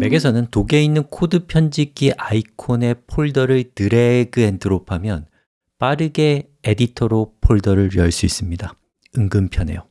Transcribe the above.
맥에서는 Dock에 있는 코드 편집기 아이콘에 폴더를 drag and drop하면 빠르게 에디터로 폴더를 열 수 있습니다. 은근 편해요.